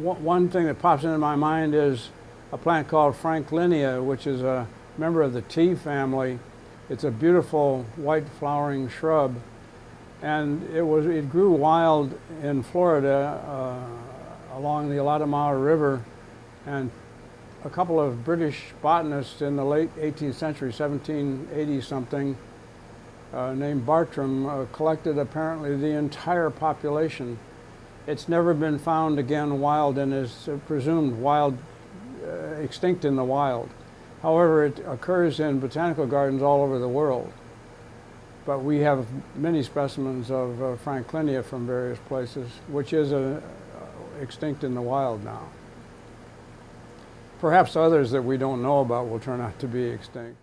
One thing that pops into my mind is a plant called Franklinia, which is a member of the tea family. It's a beautiful white flowering shrub. And it, was, it grew wild in Florida uh, along the Altamaha River. And a couple of British botanists in the late 18th century, 1780 something, uh, named Bartram, uh, collected apparently the entire population it's never been found again wild and is presumed wild, uh, extinct in the wild. However, it occurs in botanical gardens all over the world. But we have many specimens of uh, Franklinia from various places, which is uh, extinct in the wild now. Perhaps others that we don't know about will turn out to be extinct.